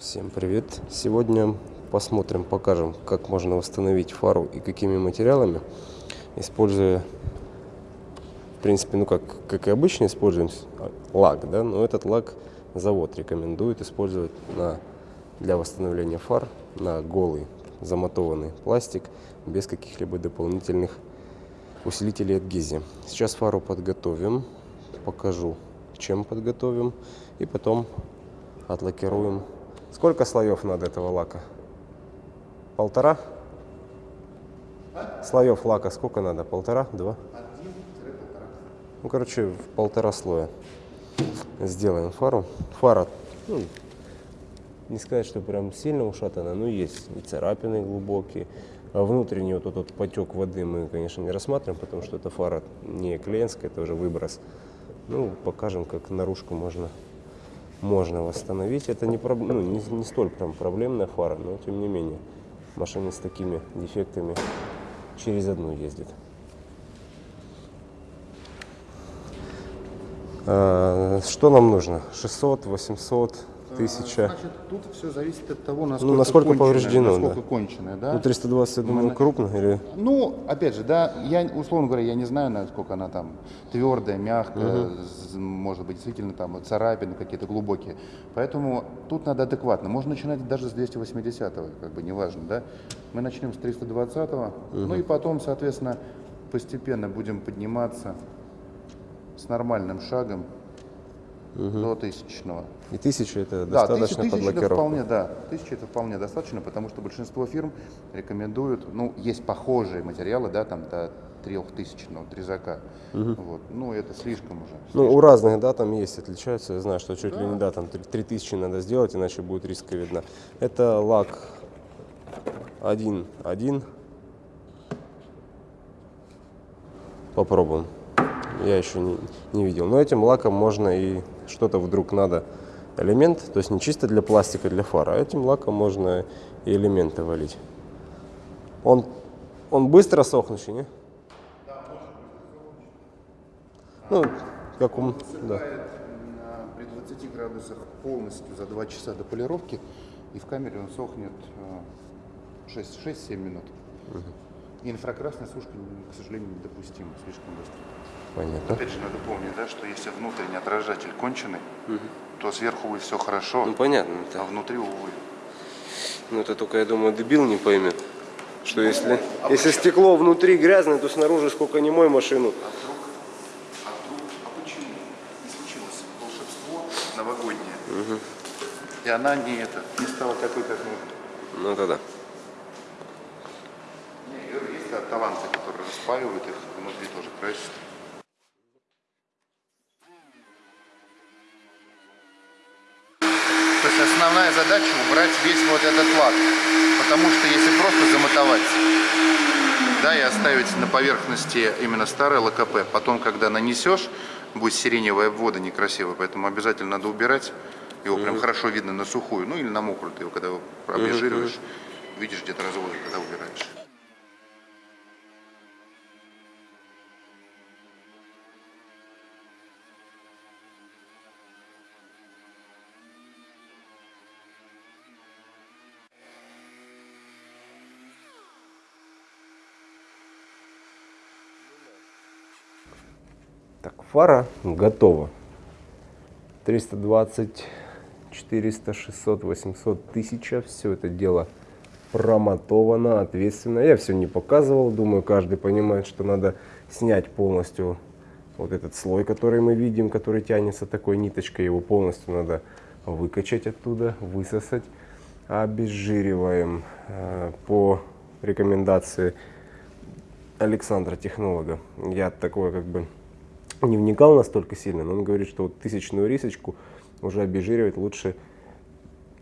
Всем привет! Сегодня посмотрим, покажем, как можно восстановить фару и какими материалами, используя, в принципе, ну как, как и обычно используем лак, да, но этот лак завод рекомендует использовать на, для восстановления фар на голый замотованный пластик без каких-либо дополнительных усилителей адгезии. Сейчас фару подготовим, покажу, чем подготовим, и потом отлакируем Сколько слоев надо этого лака? Полтора? Слоев лака сколько надо? Полтора? Два? Ну, короче, в полтора слоя сделаем фару. Фара, ну, не сказать, что прям сильно ушатана, но есть и царапины глубокие. А внутренний вот этот потек воды мы, конечно, не рассматриваем, потому что эта фара не клиентская, это уже выброс. Ну, покажем, как наружку можно можно восстановить. Это не, ну, не, не столь прям проблемная фара, но тем не менее машина с такими дефектами через одну ездит. А, что нам нужно? 600, 800, тысяча. Значит, тут все зависит от того, насколько, ну, насколько повреждено, насколько да. конченое, да. Ну, 320, я думаю, Мы... крупно или? Ну, опять же, да, я, условно говоря, я не знаю, насколько она там твердая, мягкая, угу. может быть, действительно там царапины какие-то глубокие. Поэтому тут надо адекватно. Можно начинать даже с 280-го, как бы, неважно, да. Мы начнем с 320-го, угу. ну и потом, соответственно, постепенно будем подниматься с нормальным шагом угу. до тысячного. И тысяча это да, достаточно тысяча, под Это вполне, да, тысяча это вполне достаточно, потому что большинство фирм рекомендуют, ну, есть похожие материалы, да, там до трехтысячного трезака. Угу. Вот. Ну, это слишком уже. Слишком. Ну, у разных, да, там есть, отличаются. Я знаю, что чуть да. ли не, да, там 3000 надо сделать, иначе будет риска видно. Это лак 1.1. Попробуем. Я еще не, не видел. Но этим лаком можно и что-то вдруг надо элемент, то есть не чисто для пластика, для фара, а этим лаком можно и элементы валить. Он, он быстро сохнущий, не? Да, Ну, как он, да. при 20 градусах полностью за 2 часа до полировки, и в камере он сохнет 6-7 э, минут. Угу. Инфракрасная сушка, к сожалению, недопустима, слишком быстро. Понятно. Опять же, надо помнить, да, что если внутренний отражатель конченый, угу. то сверху будет все хорошо, ну, понятно, а внутри, увы. Ну, это только, я думаю, дебил не поймет. Что ну, если, а если стекло внутри грязное, то снаружи сколько не мой машину. А вдруг, а вдруг, а почему не случилось волшебство новогоднее? Угу. И она не это, не стала такой, как мы. Ну, тогда. Не, есть таланты, которые распаивают их, внутри тоже красят. Основная задача убрать весь вот этот лак. Потому что если просто замотовать, да, и оставить на поверхности именно старый ЛКП, потом, когда нанесешь, будет сиреневая обвода некрасивая, поэтому обязательно надо убирать. Его прям хорошо видно на сухую, ну или на мокрую, ты его когда обезжириваешь, видишь где-то разводы, когда убираешь. Так, фара готова. 320, 400, 600, 800, 1000. Все это дело промотовано, ответственно. Я все не показывал. Думаю, каждый понимает, что надо снять полностью вот этот слой, который мы видим, который тянется такой ниточкой. Его полностью надо выкачать оттуда, высосать. Обезжириваем э, по рекомендации Александра, технолога. Я такой как бы не вникал настолько сильно, но он говорит, что вот тысячную рисочку уже обезжиривать лучше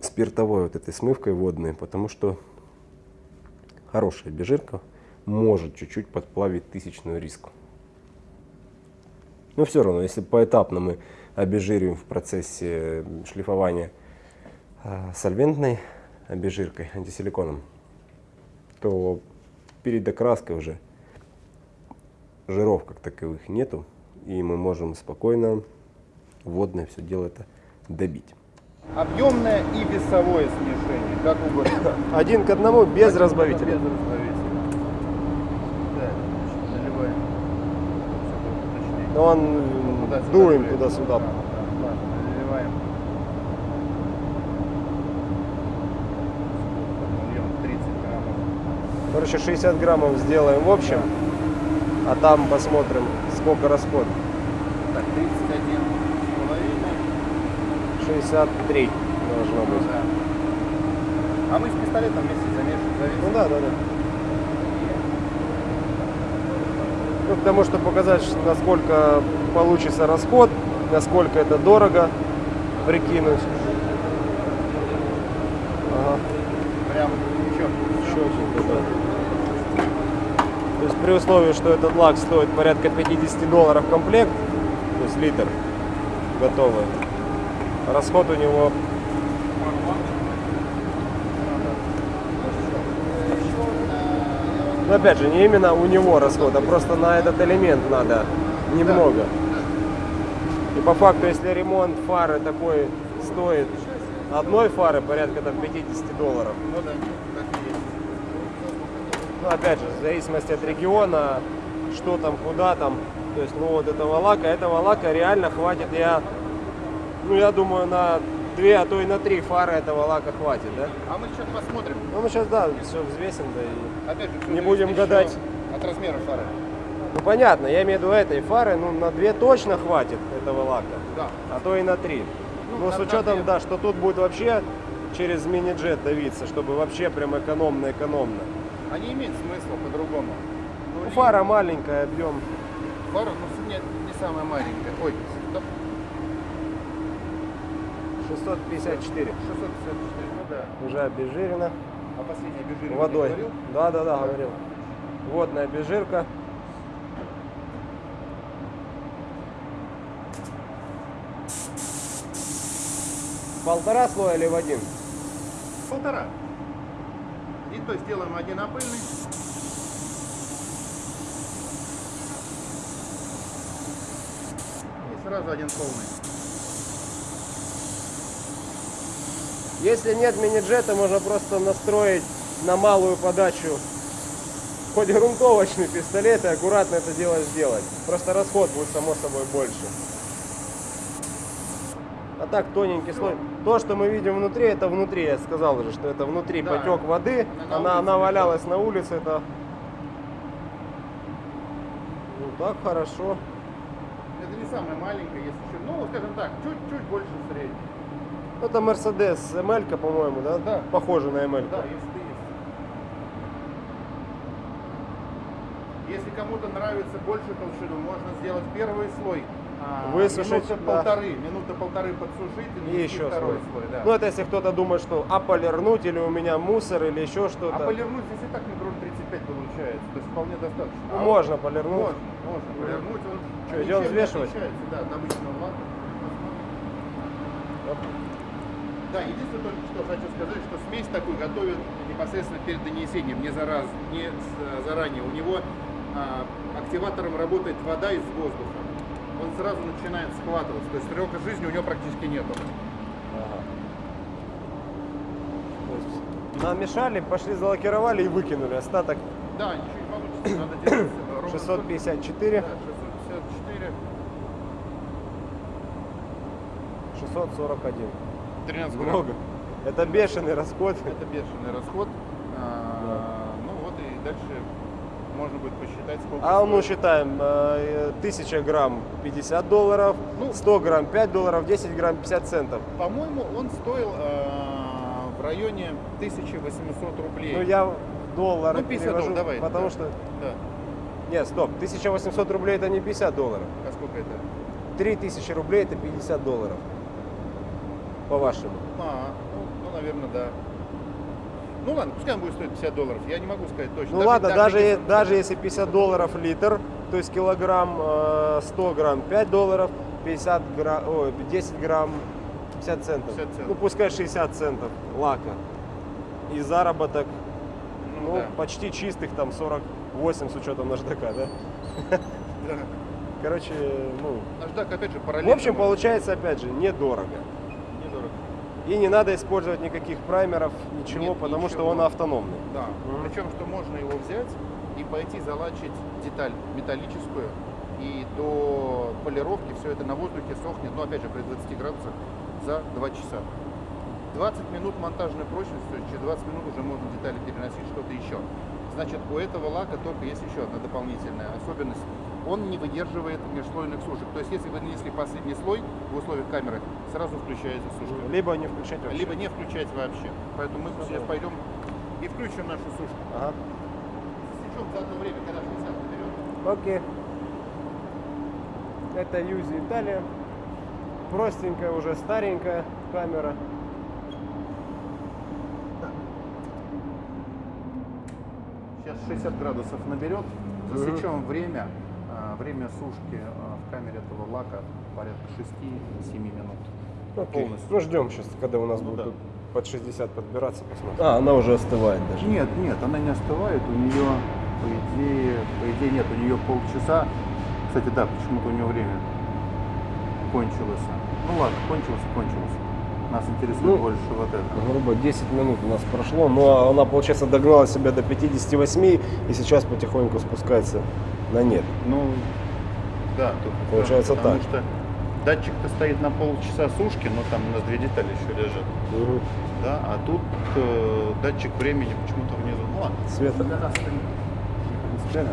спиртовой вот этой смывкой водной, потому что хорошая обезжирка может чуть-чуть подплавить тысячную риску. Но все равно, если поэтапно мы обезжириваем в процессе шлифования э, сольвентной обезжиркой, антисиликоном, то перед окраской уже жиров как таковых нету, и мы можем спокойно водное все дело это добить. Объемное и весовое смешение, как угодно. Один к одному без Без разбавителя. разбавителя. Да, значит, наливаем. Чтобы точнее. Но он Туда-сюда дуем туда-сюда. Да, да, ладно, наливаем. Нальем 30 граммов. Короче, 60 граммов сделаем в общем, а там посмотрим, сколько расход. Так, 31 с половиной. 63 должно Ну быть. да. А мы с пистолетом вместе замешиваем, завесим. Ну да, да, да. Ну, потому что показать, насколько получится расход, насколько это дорого прикинуть. Ага, Прям четко. чётенько, да. То есть при условии, что этот лак стоит порядка 50 долларов комплект, то есть литр готовый, расход у него Но опять же, не именно у него расход, а просто на этот элемент надо немного. И по факту, если ремонт фары такой стоит одной фары порядка там 50 долларов, Ну да, так и есть. Ну опять же, в зависимости от региона, что там, куда там, то есть, ну вот этого лака, этого лака реально хватит, я, ну я думаю, на две, а то и на три фары этого лака хватит, да? А мы сейчас посмотрим. Ну мы сейчас, да, все взвесим, да и... Опять же, Не будем гадать. От размера фары. Ну понятно, я имею в виду этой фары, ну на две точно хватит этого лака, Да. а то и на три. Ну, Ну, с учетом, да, что тут будет вообще через мини-джет давиться, чтобы вообще прям экономно-экономно. А не имеет смысла по-другому. Ну, фара маленькая, объем. Фара, ну, не, не самая маленькая. Ой, стоп. 654. 654, ну да. Уже обезжирено. А последняя бежирка Водой. говорил? Да, да, да, говорил. Водная обезжирка. Полтора слоя или в один? Полтора. То есть делаем один опыльный. И сразу один полный. Если нет мини-джета, можно просто настроить на малую подачу хоть грунтовочный пистолет и аккуратно это дело сделать. Просто расход будет само собой больше. А так тоненький слой. То, что мы видим внутри, это внутри. Я сказал уже, что это внутри Да. потек воды. На- на она, она валялась на улице. Это ну так хорошо. Это не самая маленькая, если еще. Ну, скажем так, чуть-чуть больше средней. Это Mercedes ML, по-моему, да? Да. Похоже на ML. Да, если ты есть. Если кому-то нравится больше толщину, можно сделать первый слой. А, Высушить, минуты да. полторы, минуты полторы подсушить и, И еще второй слой. слой. да. Ну, это если кто-то думает, что а полирнуть или у меня мусор или еще что-то. А полирнуть здесь и так микрон 35 получается, то есть вполне достаточно. А можно вот- полирнуть. Можно, можно полирнуть. Он ничем идем взвешивать? Да, от обычного лака. Да, единственное только что хочу сказать, что смесь такую готовят непосредственно перед донесением, не, зараз, не заранее. У него а, активатором работает вода из воздуха. Он сразу начинает схватываться, то есть срока жизни у него практически нету. Ага. Намешали, пошли залакировали и выкинули. Остаток Да, ничего не получится, надо делать э, ровно 654, Да, 654, 641. 13 грамм. Много. Это бешеный расход. Это бешеный расход. А, Ну вот и дальше можно будет посчитать, сколько А ну стоит. считаем, э, 1000 грамм 50 долларов, Ну, 100 грамм 5 долларов, 10 грамм 50 центов. По-моему, он стоил а, в районе 1800 рублей. Ну я доллары Ну, 50 перевожу, долларов, давай, потому да. что... Да. Нет, стоп, 1800 рублей это не 50 долларов. А сколько это? 3000 рублей это 50 долларов. По-вашему. А, ну, ну, наверное, да. Ну ладно, пускай он будет стоить 50 долларов. Я не могу сказать точно. Ну ладно, даже, если- е- даже если 50 долларов литр, то есть килограмм э, 100 грамм 5 долларов, 50 грамм, ой, 10 грамм 50 центов. 50 центов. Ну пускай 60 центов лака. И заработок, Ну, ну, да. почти чистых там 48 с учетом наждака, да? Да. Короче, ну, Наждак, опять же, в параллельно. общем, можно. получается, опять же, недорого. И не надо использовать никаких праймеров, ничего, Нет, потому что ничего. он автономный. Да. Причем, что можно его взять и пойти залачить деталь металлическую, и до полировки все это на воздухе сохнет, но опять же при 20 градусах за 2 часа. 20 минут монтажной прочности, то есть через 20 минут уже можно детали переносить, что-то еще. Значит, у этого лака только есть еще одна дополнительная особенность. Он не выдерживает межслойных сушек. То есть, если вы нанесли последний слой в условиях камеры, сразу включается сушка. Либо не включать вообще. Либо не включать вообще. Поэтому мы сейчас пойдем и включим нашу сушку. Ага. Засечем за одно время, когда 60 наберет. Окей. Это Юзи Италия. Простенькая, уже старенькая камера. Сейчас 60 градусов наберет. Засечем время. А, Время сушки а, в камере этого лака порядка 6-7 минут. Окей. Полностью. Ну ждем сейчас, когда у нас Ну будет да. под 60 подбираться, посмотрим. А, она уже остывает даже. Нет, нет, она не остывает. У нее, по идее, по идее нет, у нее полчаса. Кстати, да, почему-то у нее время кончилось. Ну ладно, кончилось кончилось. Нас интересует Ну, больше вот это. Грубо 10 минут у нас прошло, но она, получается, догнала себя до 58 и сейчас потихоньку спускается на нет. Ну, да, тут Получается потому так. что датчик-то стоит на полчаса сушки, но там у нас две детали еще лежат. Да, а тут э, датчик времени почему-то внизу. Ну ладно. Света. Для нас это не принципиально.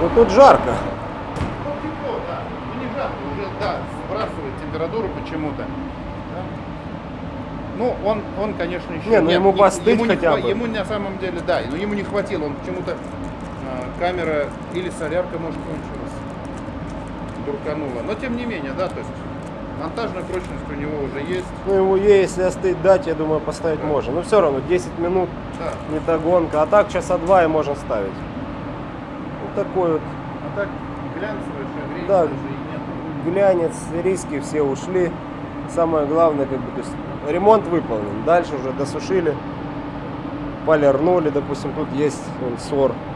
Ну тут жарко. Ну, тепло, да. Ну, не жарко, уже, да, сбрасывает температуру почему-то. Да. Ну, он, он, конечно, еще... Не, ну, ему постыть ему не хотя хва- бы. Ему на самом деле, да, но ему не хватило. Он почему-то камера или солярка, может, кончилась, дурканула. Но, тем не менее, да, то есть монтажная прочность у него уже есть. Ну ему если остыть дать, я думаю, поставить можно. Но все равно 10 минут Да. не догонка. А так часа два и можно ставить. Вот такой вот А так глянцевая шагрень Да. глянец, риски все ушли. Самое главное, как бы, то есть ремонт выполнен. Дальше уже досушили, полирнули, допустим, тут есть вон, сор Ну, да.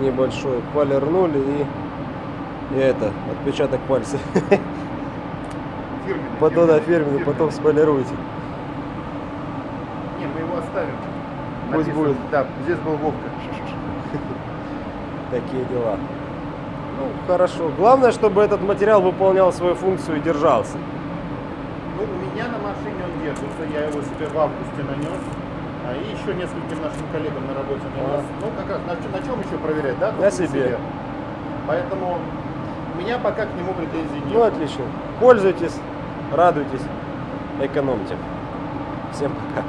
Небольшой, полирнули и, и это, отпечаток пальца. Фирменный. Потом да, фирменный, потом сполируйте. Не, мы его оставим. Пусть Написано- будет. Да, здесь был Вовка. Такие дела. Ну, хорошо. Главное, чтобы этот материал выполнял свою функцию и держался. Ну, у меня на машине он держится, я его себе в августе нанес. А и еще нескольким нашим коллегам на работе нанес. Ну, как раз, на, на чем еще проверять, да? А. На себе. Поэтому у меня пока к нему претензий нет. Ну, отлично. Пользуйтесь, радуйтесь, экономьте. Всем пока.